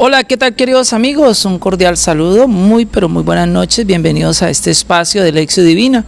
Hola, ¿qué tal queridos amigos? Un cordial saludo, muy pero muy buenas noches, bienvenidos a este espacio de Lección Divina,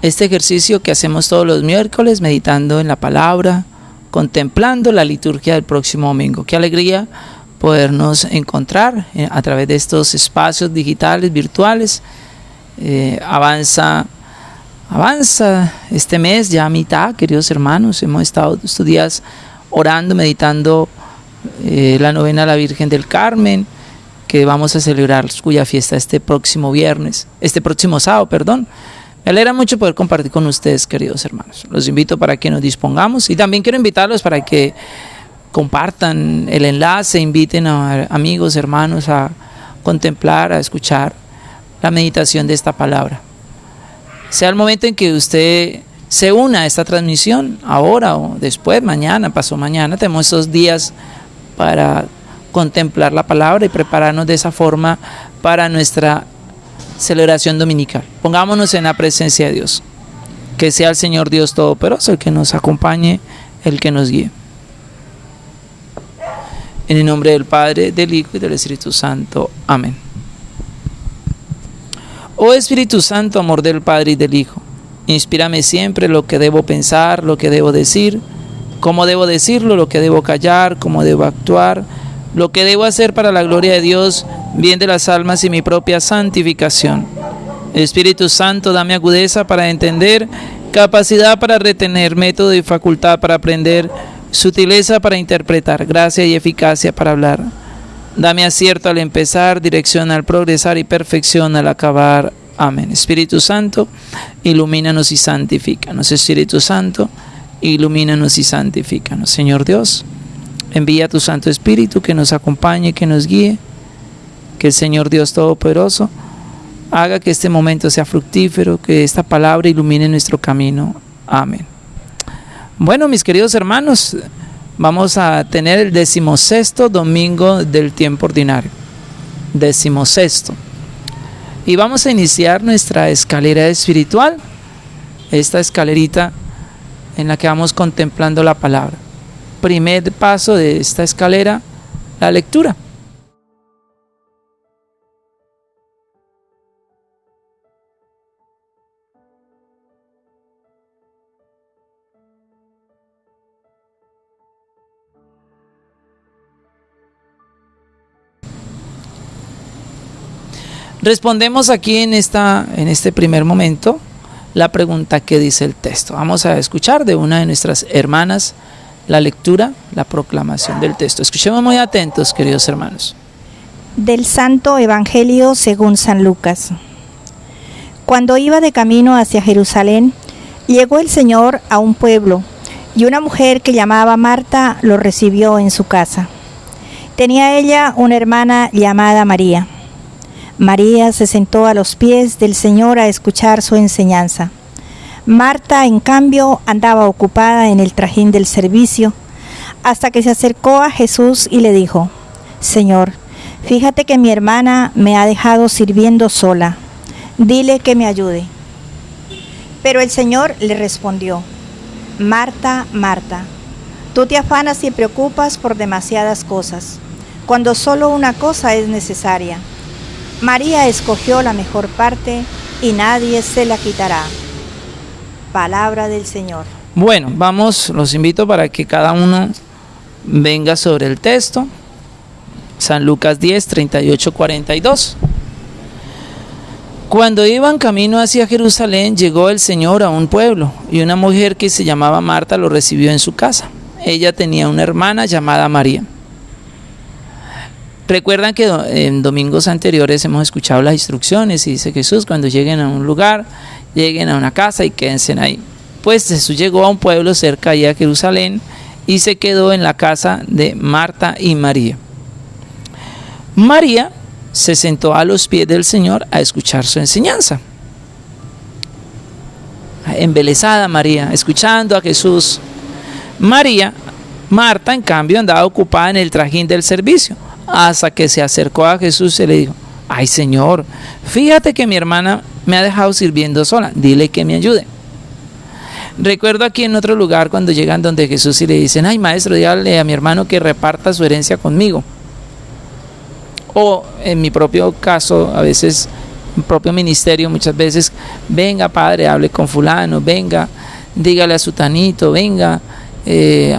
este ejercicio que hacemos todos los miércoles meditando en la palabra, contemplando la liturgia del próximo domingo. Qué alegría podernos encontrar eh, a través de estos espacios digitales, virtuales. Eh, avanza, avanza este mes ya a mitad, queridos hermanos, hemos estado estos días orando, meditando eh, la novena a la Virgen del Carmen, que vamos a celebrar cuya fiesta este próximo viernes, este próximo sábado, perdón. Me alegra mucho poder compartir con ustedes, queridos hermanos. Los invito para que nos dispongamos y también quiero invitarlos para que compartan el enlace, inviten a amigos, hermanos a contemplar, a escuchar la meditación de esta palabra. Sea el momento en que usted se una a esta transmisión, ahora o después, mañana, pasó mañana, tenemos esos días para contemplar la palabra y prepararnos de esa forma para nuestra celebración dominical. Pongámonos en la presencia de Dios. Que sea el Señor Dios Todopoderoso el que nos acompañe, el que nos guíe. En el nombre del Padre, del Hijo y del Espíritu Santo. Amén. Oh Espíritu Santo, amor del Padre y del Hijo, inspírame siempre lo que debo pensar, lo que debo decir cómo debo decirlo, lo que debo callar, cómo debo actuar, lo que debo hacer para la gloria de Dios, bien de las almas y mi propia santificación. Espíritu Santo, dame agudeza para entender, capacidad para retener, método y facultad para aprender, sutileza para interpretar, gracia y eficacia para hablar. Dame acierto al empezar, dirección al progresar y perfección al acabar. Amén. Espíritu Santo, ilumínanos y santifícanos. Espíritu Santo, ilumínanos y santifícanos. Señor Dios, envía tu Santo Espíritu que nos acompañe, que nos guíe, que el Señor Dios Todopoderoso haga que este momento sea fructífero, que esta palabra ilumine nuestro camino. Amén. Bueno, mis queridos hermanos, vamos a tener el decimosexto domingo del tiempo ordinario. Decimosexto. Y vamos a iniciar nuestra escalera espiritual. Esta escalerita en la que vamos contemplando la palabra. Primer paso de esta escalera, la lectura. Respondemos aquí en, esta, en este primer momento la pregunta que dice el texto. Vamos a escuchar de una de nuestras hermanas la lectura, la proclamación del texto. Escuchemos muy atentos, queridos hermanos. Del Santo Evangelio según San Lucas. Cuando iba de camino hacia Jerusalén, llegó el Señor a un pueblo y una mujer que llamaba Marta lo recibió en su casa. Tenía ella una hermana llamada María María se sentó a los pies del Señor a escuchar su enseñanza. Marta, en cambio, andaba ocupada en el trajín del servicio, hasta que se acercó a Jesús y le dijo, Señor, fíjate que mi hermana me ha dejado sirviendo sola, dile que me ayude. Pero el Señor le respondió, Marta, Marta, tú te afanas y preocupas por demasiadas cosas, cuando solo una cosa es necesaria. María escogió la mejor parte y nadie se la quitará. Palabra del Señor. Bueno, vamos, los invito para que cada uno venga sobre el texto. San Lucas 10, 38, 42. Cuando iban camino hacia Jerusalén, llegó el Señor a un pueblo y una mujer que se llamaba Marta lo recibió en su casa. Ella tenía una hermana llamada María Recuerdan que en domingos anteriores hemos escuchado las instrucciones y dice Jesús, cuando lleguen a un lugar, lleguen a una casa y quédense ahí. Pues Jesús llegó a un pueblo cerca de Jerusalén y se quedó en la casa de Marta y María. María se sentó a los pies del Señor a escuchar su enseñanza. Embelezada María, escuchando a Jesús. María, Marta, en cambio, andaba ocupada en el trajín del servicio hasta que se acercó a Jesús y le dijo, ay Señor, fíjate que mi hermana me ha dejado sirviendo sola, dile que me ayude. Recuerdo aquí en otro lugar cuando llegan donde Jesús y le dicen, ay maestro, dígale a mi hermano que reparta su herencia conmigo. O en mi propio caso, a veces, mi propio ministerio, muchas veces, venga padre, hable con fulano, venga, dígale a su tanito, venga, eh,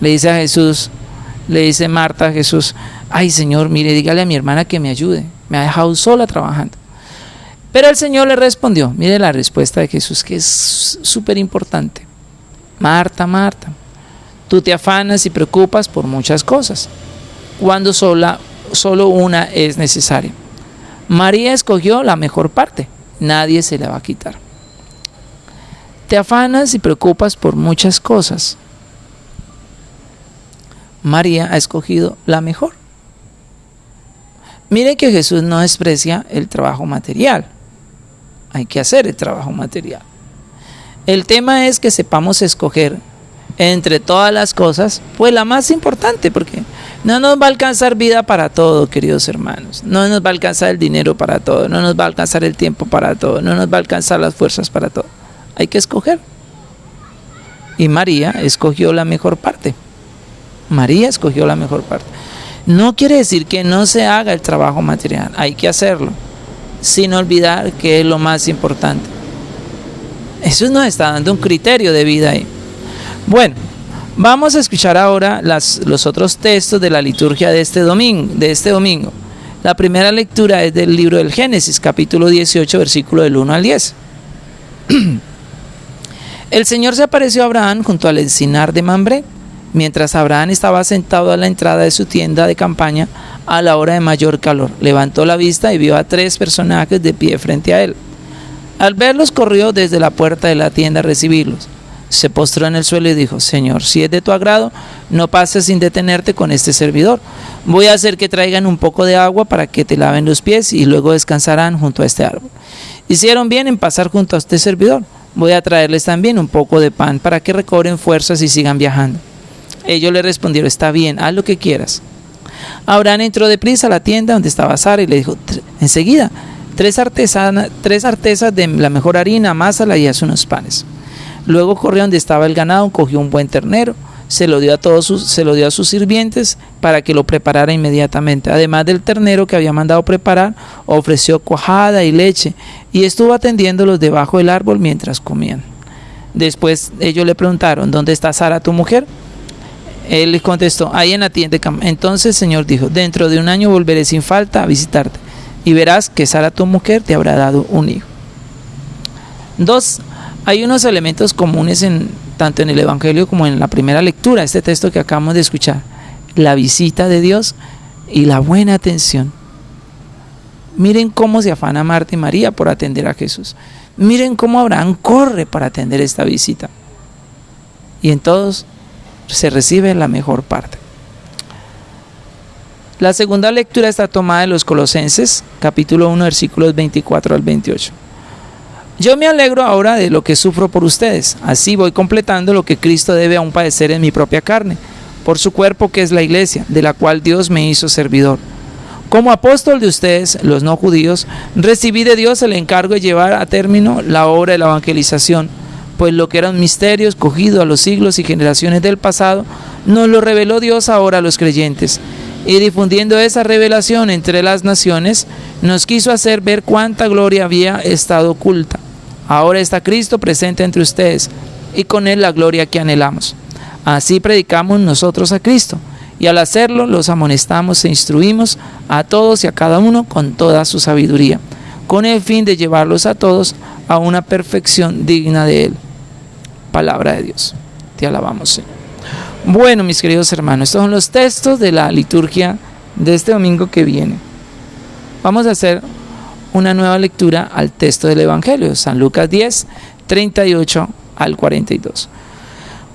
le dice a Jesús, le dice Marta a Jesús, ay Señor, mire, dígale a mi hermana que me ayude, me ha dejado sola trabajando. Pero el Señor le respondió, mire la respuesta de Jesús, que es súper importante. Marta, Marta, tú te afanas y preocupas por muchas cosas, cuando sola, solo una es necesaria. María escogió la mejor parte, nadie se la va a quitar. Te afanas y preocupas por muchas cosas. María ha escogido la mejor. Mire que Jesús no desprecia el trabajo material. Hay que hacer el trabajo material. El tema es que sepamos escoger entre todas las cosas, pues la más importante, porque no nos va a alcanzar vida para todo, queridos hermanos. No nos va a alcanzar el dinero para todo, no nos va a alcanzar el tiempo para todo, no nos va a alcanzar las fuerzas para todo. Hay que escoger. Y María escogió la mejor parte. María escogió la mejor parte. No quiere decir que no se haga el trabajo material, hay que hacerlo, sin olvidar que es lo más importante. Eso nos está dando un criterio de vida ahí. Bueno, vamos a escuchar ahora los otros textos de la liturgia de este domingo. De este domingo. La primera lectura es del libro del Génesis, capítulo 18, versículo del 1 al 10. El Señor se apareció a Abraham junto al encinar de Mambré mientras Abraham estaba sentado a la entrada de su tienda de campaña a la hora de mayor calor. Levantó la vista y vio a tres personajes de pie frente a él. Al verlos corrió desde la puerta de la tienda a recibirlos. Se postró en el suelo y dijo, Señor, si es de tu agrado, no pases sin detenerte con este servidor. Voy a hacer que traigan un poco de agua para que te laven los pies y luego descansarán junto a este árbol. Hicieron bien en pasar junto a este servidor. Voy a traerles también un poco de pan para que recobren fuerzas y sigan viajando. Ellos le respondieron, está bien, haz lo que quieras. Abraham entró deprisa a la tienda donde estaba Sara y le dijo, enseguida, tres, artesanas, tres artesas de la mejor harina, amásala y haz unos panes. Luego corrió donde estaba el ganado, cogió un buen ternero, se lo dio a todos sus, se lo dio a sus sirvientes para que lo preparara inmediatamente. Además del ternero que había mandado preparar, ofreció cuajada y leche y estuvo atendiéndolos debajo del árbol mientras comían. Después ellos le preguntaron, ¿dónde está Sara tu mujer? Él les contestó, ahí en la tienda. Entonces el Señor dijo, dentro de un año volveré sin falta a visitarte y verás que Sara tu mujer te habrá dado un hijo. Dos, hay unos elementos comunes en tanto en el Evangelio como en la primera lectura, este texto que acabamos de escuchar, la visita de Dios y la buena atención. Miren cómo se afana Marta y María por atender a Jesús. Miren cómo Abraham corre para atender esta visita. Y en todos se recibe la mejor parte. La segunda lectura está tomada de los Colosenses, capítulo 1, versículos 24 al 28. Yo me alegro ahora de lo que sufro por ustedes, así voy completando lo que Cristo debe aún padecer en mi propia carne, por su cuerpo que es la iglesia, de la cual Dios me hizo servidor. Como apóstol de ustedes, los no judíos, recibí de Dios el encargo de llevar a término la obra de la evangelización pues lo que era un misterio escogido a los siglos y generaciones del pasado, nos lo reveló Dios ahora a los creyentes. Y difundiendo esa revelación entre las naciones, nos quiso hacer ver cuánta gloria había estado oculta. Ahora está Cristo presente entre ustedes, y con él la gloria que anhelamos. Así predicamos nosotros a Cristo, y al hacerlo los amonestamos e instruimos a todos y a cada uno con toda su sabiduría, con el fin de llevarlos a todos a una perfección digna de Él palabra de Dios. Te alabamos, Señor. Bueno, mis queridos hermanos, estos son los textos de la liturgia de este domingo que viene. Vamos a hacer una nueva lectura al texto del Evangelio, San Lucas 10, 38 al 42.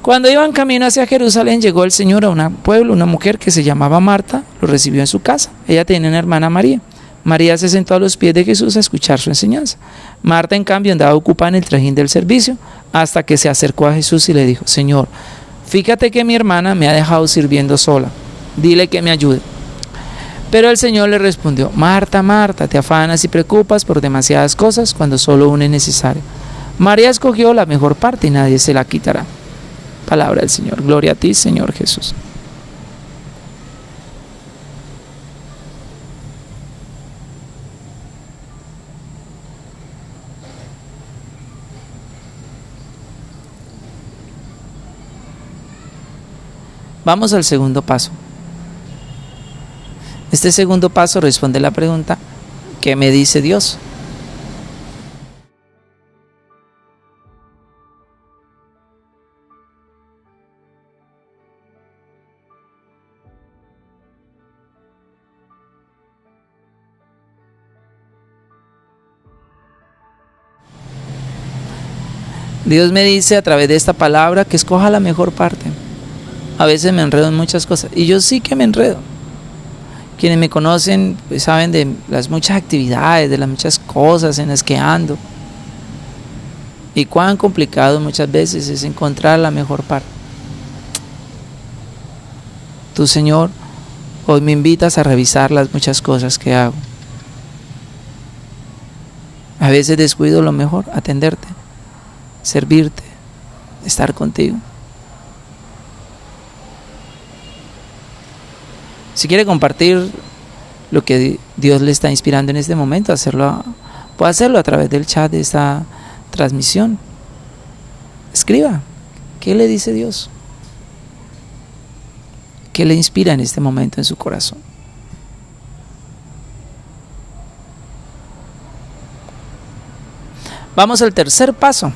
Cuando iban camino hacia Jerusalén, llegó el Señor a un pueblo, una mujer que se llamaba Marta, lo recibió en su casa. Ella tenía una hermana María. María se sentó a los pies de Jesús a escuchar su enseñanza. Marta, en cambio, andaba ocupada en el trajín del servicio hasta que se acercó a Jesús y le dijo, Señor, fíjate que mi hermana me ha dejado sirviendo sola. Dile que me ayude. Pero el Señor le respondió, Marta, Marta, te afanas y preocupas por demasiadas cosas cuando solo una es necesaria. María escogió la mejor parte y nadie se la quitará. Palabra del Señor. Gloria a ti, Señor Jesús. Vamos al segundo paso. Este segundo paso responde la pregunta, ¿qué me dice Dios? Dios me dice a través de esta palabra que escoja la mejor parte. A veces me enredo en muchas cosas y yo sí que me enredo. Quienes me conocen pues, saben de las muchas actividades, de las muchas cosas en las que ando. Y cuán complicado muchas veces es encontrar la mejor parte. Tu Señor, hoy me invitas a revisar las muchas cosas que hago. A veces descuido lo mejor, atenderte servirte, estar contigo. Si quiere compartir lo que Dios le está inspirando en este momento, hacerlo, puede hacerlo a través del chat de esta transmisión. Escriba, ¿qué le dice Dios? ¿Qué le inspira en este momento en su corazón? Vamos al tercer paso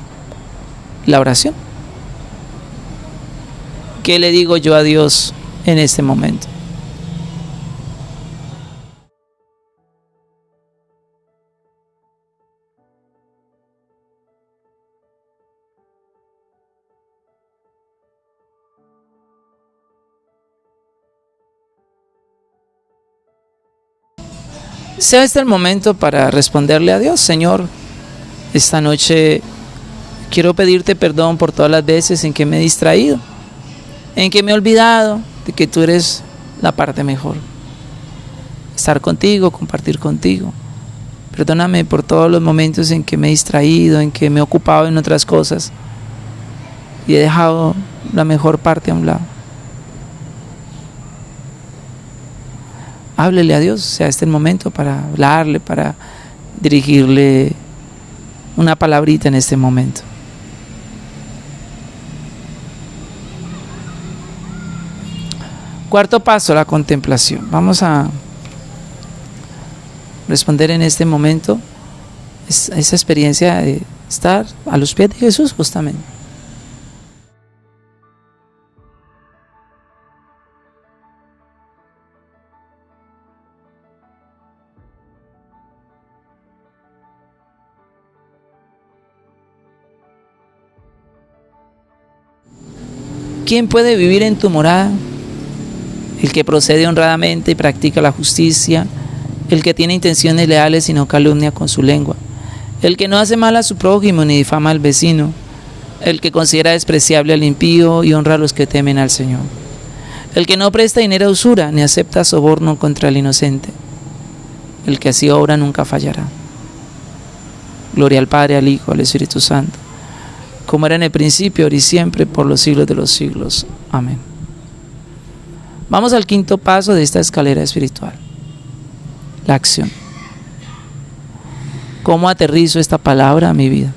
la oración. ¿Qué le digo yo a Dios en este momento? Sea este el momento para responderle a Dios, Señor, esta noche Quiero pedirte perdón por todas las veces en que me he distraído, en que me he olvidado de que tú eres la parte mejor. Estar contigo, compartir contigo. Perdóname por todos los momentos en que me he distraído, en que me he ocupado en otras cosas y he dejado la mejor parte a un lado. Háblele a Dios, sea este el momento para hablarle, para dirigirle una palabrita en este momento. Cuarto paso, la contemplación. Vamos a responder en este momento esa experiencia de estar a los pies de Jesús justamente. ¿Quién puede vivir en tu morada? el que procede honradamente y practica la justicia, el que tiene intenciones leales y no calumnia con su lengua, el que no hace mal a su prójimo ni difama al vecino, el que considera despreciable al impío y honra a los que temen al Señor, el que no presta dinero a usura ni acepta soborno contra el inocente, el que así obra nunca fallará. Gloria al Padre, al Hijo, al Espíritu Santo, como era en el principio, ahora y siempre, por los siglos de los siglos. Amén. Vamos al quinto paso de esta escalera espiritual, la acción. ¿Cómo aterrizo esta palabra a mi vida?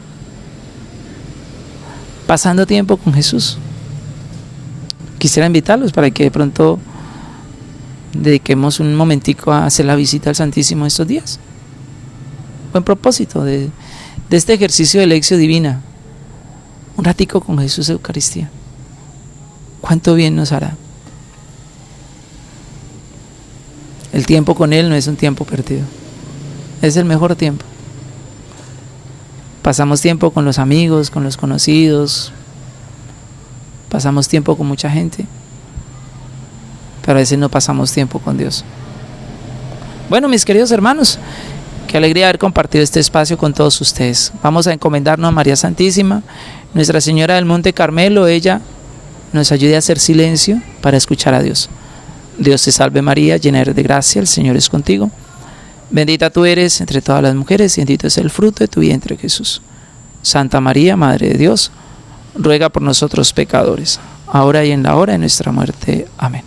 Pasando tiempo con Jesús. Quisiera invitarlos para que de pronto dediquemos un momentico a hacer la visita al Santísimo estos días. Buen propósito de, este ejercicio de lección divina. Un ratico con Jesús Eucaristía. ¿Cuánto bien nos hará? El tiempo con Él no es un tiempo perdido. Es el mejor tiempo. Pasamos tiempo con los amigos, con los conocidos. Pasamos tiempo con mucha gente. Pero a veces no pasamos tiempo con Dios. Bueno, mis queridos hermanos, qué alegría haber compartido este espacio con todos ustedes. Vamos a encomendarnos a María Santísima, Nuestra Señora del Monte Carmelo. Ella nos ayude a hacer silencio para escuchar a Dios. Dios te salve María, llena eres de gracia, el Señor es contigo. Bendita tú eres entre todas las mujeres, y bendito es el fruto de tu vientre Jesús. Santa María, Madre de Dios, ruega por nosotros pecadores, ahora y en la hora de nuestra muerte. Amén.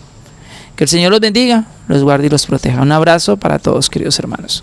Que el Señor los bendiga, los guarde y los proteja. Un abrazo para todos, queridos hermanos.